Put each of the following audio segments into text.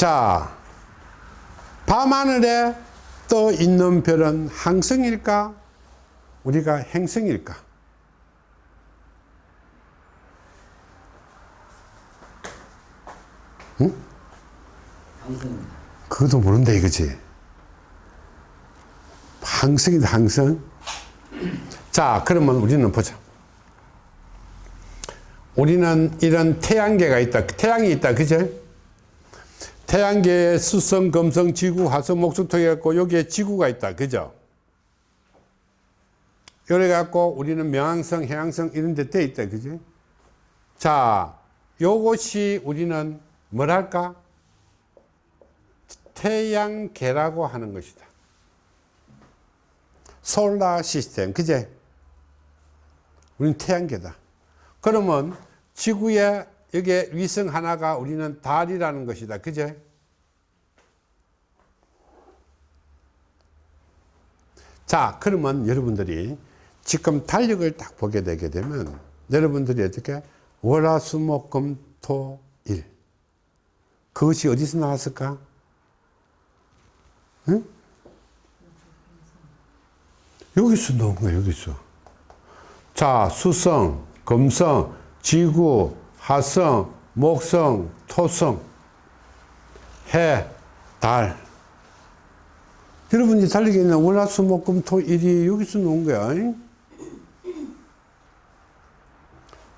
자, 밤하늘에 떠 있는 별은 항성일까? 우리가 행성일까? 응? 항상 그것도 모른다 이거지. 항성이다 항성. 자 그러면 우리는 보자. 우리는 이런 태양계가 있다. 태양이 있다. 그죠? 태양계에 수성, 금성, 지구, 화성, 목수토 해갖고 여기에 지구가 있다. 그죠? 이래 갖고 우리는 명왕성, 해왕성 이런 데 돼 있다. 그죠? 자, 요것이 우리는 뭐랄까? 태양계라고 하는 것이다. 솔라 시스템. 그제? 우리는 태양계다. 그러면 지구에 여기에 위성 하나가 우리는 달이라는 것이다. 그제? 자, 그러면 여러분들이 지금 달력을 딱 보게 되게 되면 여러분들이 어떻게 월화수목금토 일 그것이 어디서 나왔을까? 응? 여기서 나온 거야, 여기서. 자, 수성, 금성, 지구, 화성, 목성, 토성, 해, 달. 여러분이 달리게 있는 월화수목금 토일이 여기서 나온 거야. 잉?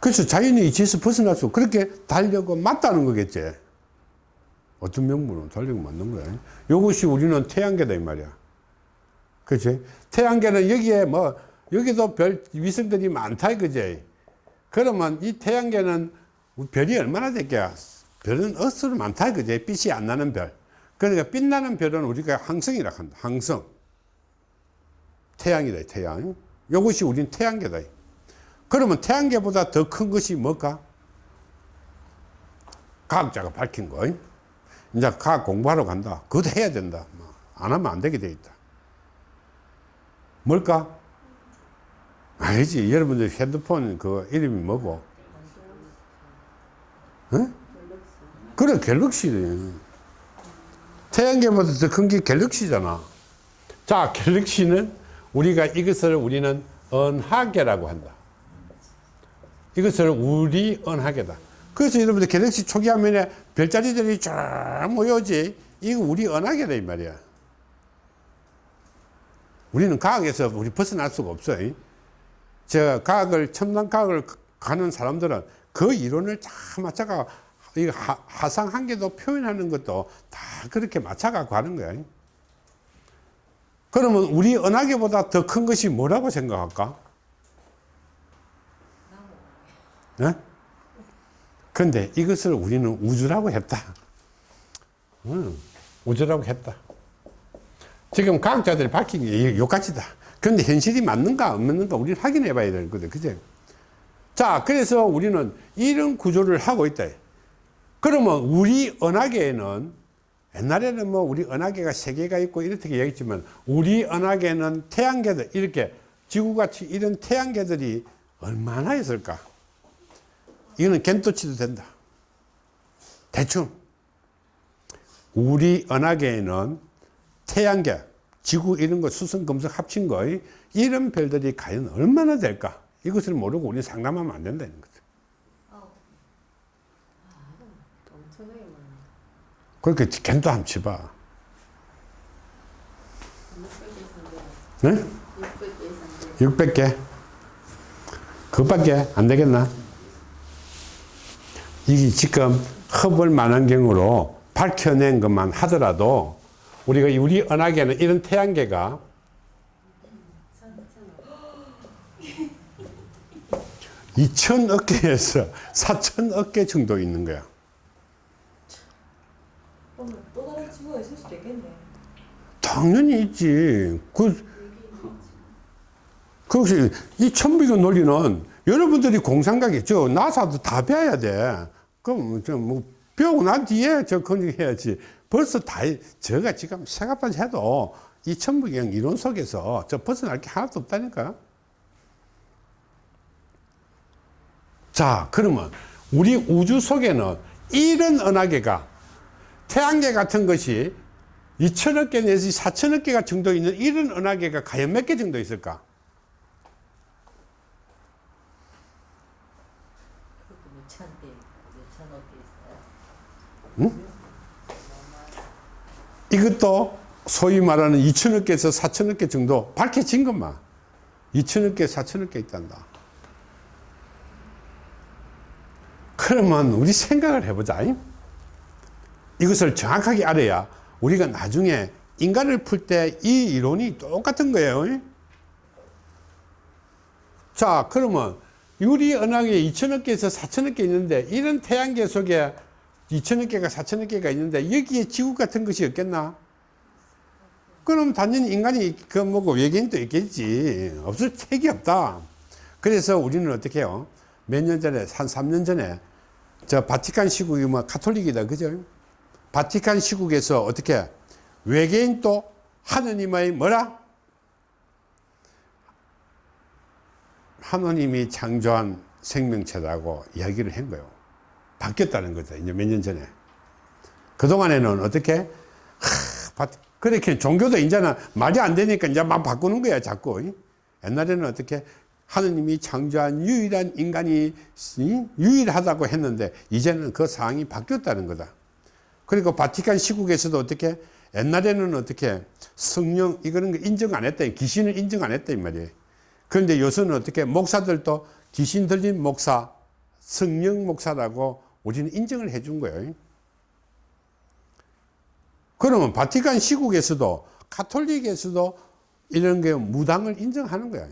그래서 자연이 이치에서 벗어날 수 그렇게 달려고 맞다는 거겠지. 어떤 명분은 달리고 맞는 거야. 이것이 우리는 태양계다 이 말이야. 그치? 태양계는 여기에 뭐 여기도 별 위성들이 많다 이거지. 그러면 이 태양계는 별이 얼마나 될게야? 별은 억수로 많다 이거지. 빛이 안 나는 별. 그러니까 빛나는 별은 우리가 항성이라 한다. 항성. 태양이다 태양. 이것이 우린 태양계다. 그러면 태양계보다 더 큰 것이 뭘까? 과학자가 밝힌 거. 이제 과학 공부하러 간다. 그것도 해야 된다. 뭐안 하면 안 되게 돼 있다. 뭘까? 아니지. 여러분들 핸드폰 그 이름이 뭐고? 응? 그래, 갤럭시. 태양계보다 더 큰 게 갤럭시잖아. 자, 갤럭시는 우리가 이것을 우리는 은하계라고 한다. 이것을 우리 은하계다. 그래서 여러분들 갤럭시 초기 화면에 별자리들이 쫙 모여지. 이거 우리 은하계다, 이 말이야. 우리는 과학에서 우리 벗어날 수가 없어요. 저 과학을, 첨단 과학을 가는 사람들은 그 이론을 다 맞춰가, 이 하상 한계도 표현하는 것도 다 그렇게 맞춰가고 하는 거야. 그러면 우리 은하계보다 더 큰 것이 뭐라고 생각할까? 네? 근데 이것을 우리는 우주라고 했다. 음, 우주라고 했다. 지금 과학자들이 밝힌 게 요까지다. 그런데 현실이 맞는가 없는가 우리는 확인해 봐야 되거든. 그죠? 자, 그래서 우리는 이런 구조를 하고 있다. 그러면 우리 은하계에는 옛날에는 뭐 우리 은하계가 세 개가 있고 이렇게 얘기했지만 우리 은하계는 태양계들 이렇게 지구같이 이런 태양계들이 얼마나 있을까? 이거는 겐토치도 된다. 대충 우리 은하계에는 태양계, 지구 이런 거 수성, 금성 합친 거 이런 별들이 과연 얼마나 될까? 이것을 모르고 우리는 상담하면 안 된다는 거죠. 엄청나게 많아요. 그렇게 겐토 한번 쳐봐. 600개 네? 300개. 600개? 그것밖에 안 되겠나? 이게 지금 허블 만원경으로 밝혀낸 것만 하더라도 우리가 우리 은하계는 이런 태양계가 2천억 개에서 4천억 개 정도 있는 거야. 또 다른 친구가 있을 수도 있겠네. 당연히 있지. 그, 그것이 이 천비교 논리는 여러분들이 공상각이 저 나사도 다 배워야 돼. 그럼 저뭐 배우고 난 뒤에 저 건축해야지. 벌써 다 저가 지금 생각까지 해도 이 천부경 이론 속에서 저 벗어날 게 하나도 없다니까. 자, 그러면 우리 우주 속에는 이런 은하계가 태양계 같은 것이 2천억 개 내지 4천억 개가 정도 있는 이런 은하계가 과연 몇 개 정도 있을까? 그것도 몇천 개, 몇천억 개 있어요. 이것도 소위 말하는 2천억 개에서 4천억 개 정도 밝혀진 것만 2천억 개, 4천억 개 있단다. 그러면 우리 생각을 해보자. 이것을 정확하게 알아야 우리가 나중에 인간을 풀 때 이 이론이 똑같은 거예요. 자, 그러면 유리 은하계 2천억 개에서 4천억 개 있는데 이런 태양계 속에 2천억 개가 4천억 개가 있는데 여기에 지구 같은 것이 없겠나? 그럼 단연히 인간이 그 뭐고 외계인도 있겠지. 없을 책이 없다. 그래서 우리는 어떻게 해요? 몇 년 전에, 한 3년 전에, 저 바티칸 시국이 뭐 카톨릭이다. 그죠? 바티칸 시국에서 어떻게 외계인 또 하느님의 뭐라? 하느님이 창조한 생명체라고 이야기를 한 거예요. 바뀌었다는 거죠. 이제 몇 년 전에. 그동안에는 어떻게? 하, 바- 그렇게 종교도 이제는 말이 안 되니까 이제 막 바꾸는 거야, 자꾸. 옛날에는 어떻게? 하느님이 창조한 유일한 인간이 이? 유일하다고 했는데, 이제는 그 상황이 바뀌었다는 거다. 그리고 바티칸 시국에서도 어떻게? 옛날에는 어떻게? 성령, 이거는 거 인정 안 했다. 귀신을 인정 안 했다, 이 말이에요. 그런데 요새는 어떻게? 목사들도 귀신 들린 목사, 성령 목사라고 우리는 인정을 해 준 거예요. 그러면 바티칸 시국에서도 카톨릭에서도 이런 게 무당을 인정하는 거야.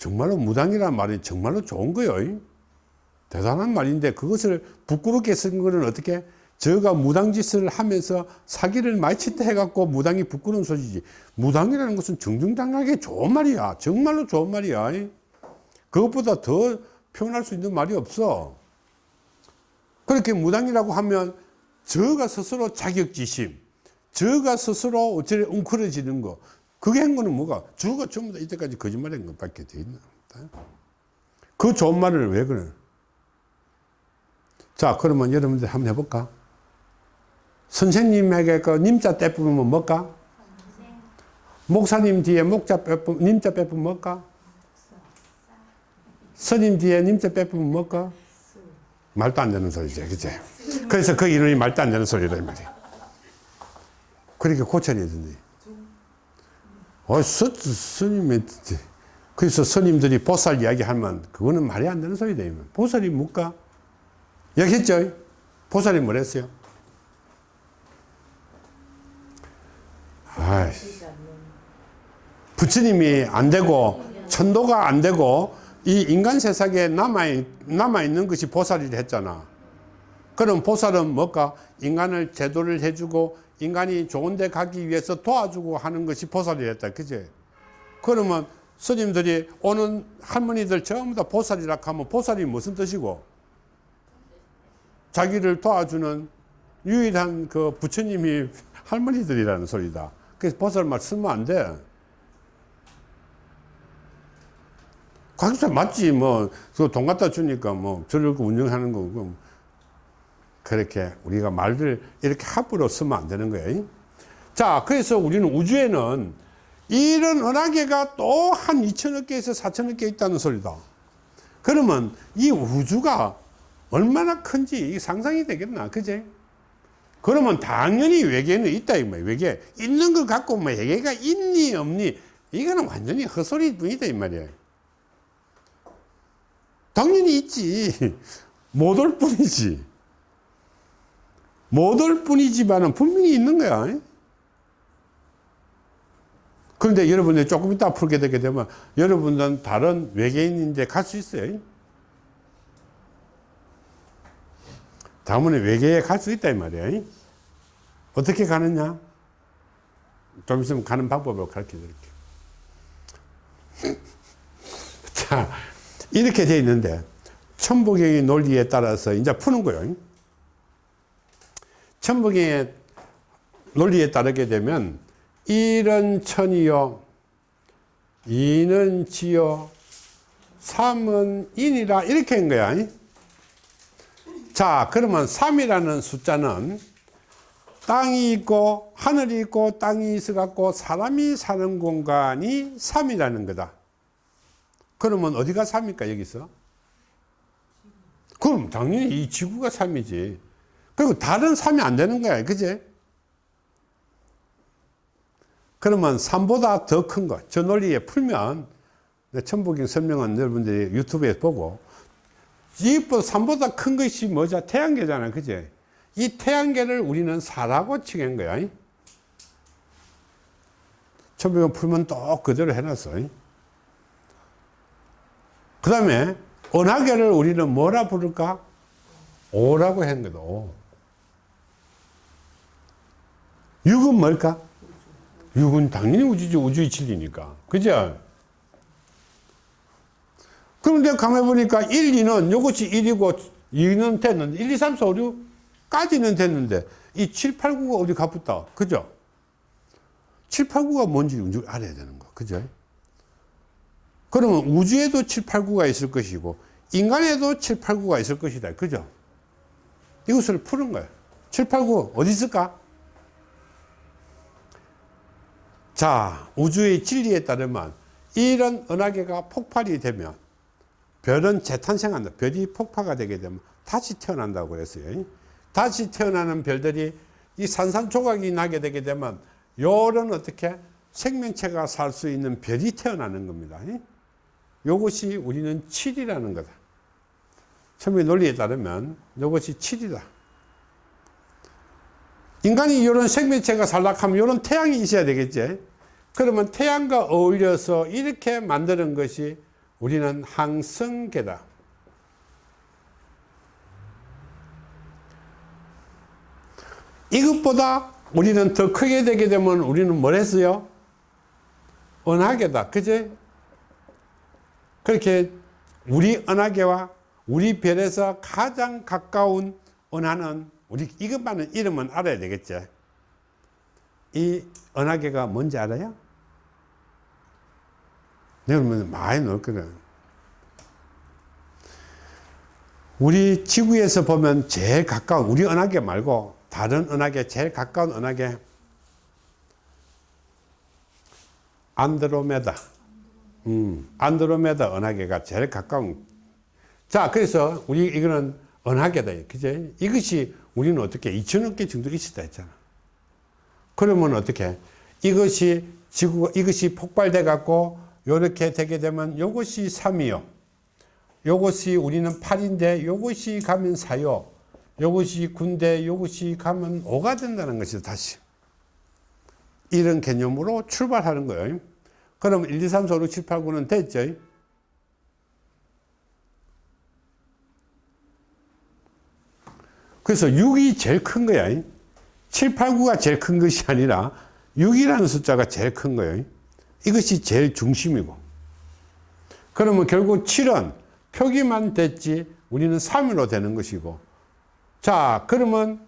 정말로 무당이란 말이 정말로 좋은 거예요. 대단한 말인데 그것을 부끄럽게 쓴 거는 어떻게? 저가 무당짓을 하면서 사기를 많이 치다 해갖고 무당이 부끄러운 소리지. 무당이라는 것은 정정당하게 좋은 말이야. 정말로 좋은 말이야. 그것보다 더 표현할 수 있는 말이 없어. 그렇게 무당이라고 하면 저가 스스로 자격지심, 저가 스스로 어찌 웅크러지는 거, 그게 한 거는 뭐가? 주가 전부 다 이때까지 거짓말한 것밖에 돼 있나? 그 좋은 말을 왜 그래? 자, 그러면 여러분들 한번 해볼까? 선생님에게 그 님자 빼쁘면 뭘까? 목사님 뒤에 목자 빼쁘, 님자 빼쁘면 뭘까? 스님 뒤에 님자 빼쁘면 뭘까? 말도 안 되는 소리죠, 그치? 그래서 그 이름이 말도 안 되는 소리다, 이 말이야. 그러니까 고쳐야 된대. 어, 스, 스님이, 그래서 스님들이 보살 이야기 하면 그거는 말이 안 되는 소리다, 이 말. 보살이 뭘까? 여기 했죠? 보살이 뭐랬어요? 아이, 부처님이 안 되고, 천도가 안 되고, 이 인간 세상에 남아, 남아있는 것이 보살이라 했잖아. 그럼 보살은 뭘까? 인간을 제도를 해주고, 인간이 좋은 데 가기 위해서 도와주고 하는 것이 보살이라 했다. 그지? 그러면 스님들이 오는 할머니들 전부 다 보살이라 하면 보살이 무슨 뜻이고? 자기를 도와주는 유일한 그 부처님이 할머니들이라는 소리다. 그래서 보살 말 쓰면 안 돼. 각자 맞지 뭐그돈 갖다 주니까 뭐 저를 운영하는 거고 그렇게 우리가 말들 이렇게 함부로 쓰면 안 되는 거예요. 자, 그래서 우리는 우주에는 이런 은하계가 또 한 2천억 개에서 4천억 개 있다는 소리다. 그러면 이 우주가 얼마나 큰지 상상이 되겠나, 그제? 그러면 당연히 외계는 있다, 이 말이야. 외계. 있는 걸 갖고 뭐 외계가 있니, 없니? 이거는 완전히 헛소리 뿐이다, 이 말이야. 당연히 있지. 못 올 뿐이지. 못 올 뿐이지만은 분명히 있는 거야. 그런데 여러분들 조금 이따 풀게 되게 되면 여러분들은 다른 외계인인데 갈 수 있어요. 다음에 외계에 갈 수 있다 이 말이야. 어떻게 가느냐? 좀 있으면 가는 방법을 가르쳐 드릴게요. 자, 이렇게 돼 있는데 천부경의 논리에 따라서 이제 푸는 거예요. 천부경의 논리에 따르게 되면 1은 천이요 2는 지요 3은 인이라 이렇게 한 거야. 자, 그러면 3이라는 숫자는 땅이 있고 하늘이 있고 땅이 있어 갖고 사람이 사는 공간이 3이라는 거다. 그러면 어디가 3입니까 여기서? 그럼 당연히 이 지구가 3이지. 그리고 다른 3이 안 되는 거야. 그제? 그러면 3보다 더큰 거. 저 논리에 풀면 내 천부경 설명은 여러분들이 유튜브에 보고 이보다 3보다 큰 것이 뭐죠? 태양계잖아. 그제? 이 태양계를 우리는 4라고 칭한 거야. 천부경 풀면 또 그대로 해놨어. 그 다음에 은하계를 우리는 뭐라 부를까? 오라고 한 거다. 오. 6은 뭘까? 6은 당연히 우주죠. 우주의 진리니까. 그죠? 그런데 가만히 보니까 1, 2는 이것이 1이고 2는 됐는데 1, 2, 3, 4, 5, 6까지는 됐는데 이 7, 8, 9가 어디 가붙다. 그죠? 7, 8, 9가 뭔지 알아야 되는 거. 그죠? 그러면 우주에도 7, 8, 9가 있을 것이고 인간에도 7, 8, 9가 있을 것이다. 그죠? 이것을 푸는 거예요. 7, 8, 9 어디 있을까? 자, 우주의 진리에 따르면 이런 은하계가 폭발이 되면 별은 재탄생한다. 별이 폭파가 되게 되면 다시 태어난다고 그랬어요. 다시 태어나는 별들이 이 산산조각이 나게 되게 되면 요런 어떻게 생명체가 살 수 있는 별이 태어나는 겁니다. 요것이 우리는 7이라는 거다. 천의 논리에 따르면 이것이 7이다. 인간이 이런 생명체가 살락하면 이런 태양이 있어야 되겠지. 그러면 태양과 어울려서 이렇게 만드는 것이 우리는 항성계다. 이것보다 우리는 더 크게 되게 되면 우리는 뭘 했어요? 은하계다. 그제? 그렇게 우리 은하계와 우리 별에서 가장 가까운 은하는 우리 이것만은 이름은 알아야 되겠지. 이 은하계가 뭔지 알아요? 여러분 많이 넣을 거예요. 우리 지구에서 보면 제일 가까운 우리 은하계 말고 다른 은하계 제일 가까운 은하계 안드로메다. 음, 안드로메다 은하계가 제일 가까운. 자, 그래서 우리 이거는 은하계다. 그제? 이것이 우리는 어떻게 2천억 개 정도 있었다 했잖아. 그러면 어떻게? 이것이 지구가 이것이 폭발돼 갖고 요렇게 되게 되면 요것이 3이요. 요것이 우리는 8인데 요것이 가면 4요. 요것이 9인데 요것이 가면 5가 된다는 것이죠. 다시. 이런 개념으로 출발하는 거예요. 그럼 1, 2, 3, 4, 5, 6, 7, 8, 9는 됐죠? 그래서 6이 제일 큰 거야. 7, 8, 9가 제일 큰 것이 아니라 6이라는 숫자가 제일 큰 거예요. 이것이 제일 중심이고. 그러면 결국 7은 표기만 됐지 우리는 3으로 되는 것이고. 자, 그러면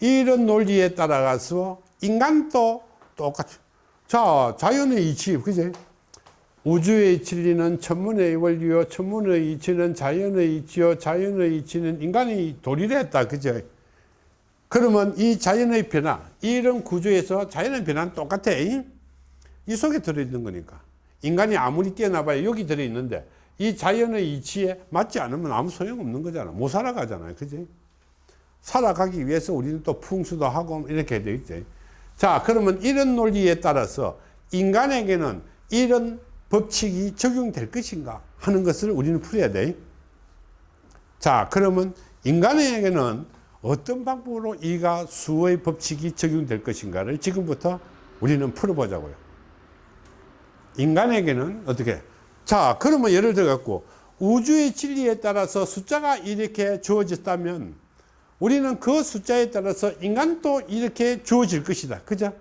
이런 논리에 따라가서 인간도 똑같이. 자, 자연의 이치, 그제? 우주의 진리는 천문의 원리요, 천문의 이치는 자연의 이치요, 자연의 이치는 인간이 도리를 했다, 그죠? 그러면 이 자연의 변화, 이런 구조에서 자연의 변화는 똑같아. 이 속에 들어있는 거니까. 인간이 아무리 뛰어나봐야 여기 들어있는데, 이 자연의 이치에 맞지 않으면 아무 소용없는 거잖아. 못 살아가잖아요. 그지? 살아가기 위해서 우리는 또 풍수도 하고 이렇게 돼 있지. 자, 그러면 이런 논리에 따라서 인간에게는 이런 법칙이 적용될 것인가 하는 것을 우리는 풀어야 돼. 자, 그러면 인간에게는 어떤 방법으로 이가 수의 법칙이 적용될 것인가를 지금부터 우리는 풀어보자고요. 인간에게는 어떻게? 자, 그러면 예를 들어 갖고 우주의 진리에 따라서 숫자가 이렇게 주어졌다면 우리는 그 숫자에 따라서 인간도 이렇게 주어질 것이다. 그죠?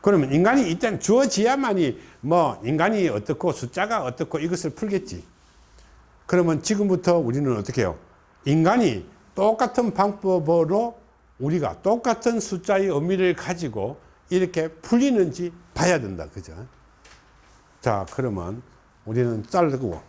그러면 인간이 일단 주어져야만이 뭐 인간이 어떻고 숫자가 어떻고 이것을 풀겠지. 그러면 지금부터 우리는 어떻게 해요? 인간이 똑같은 방법으로 우리가 똑같은 숫자의 의미를 가지고 이렇게 풀리는지 봐야 된다. 그죠? 자, 그러면 우리는 자르고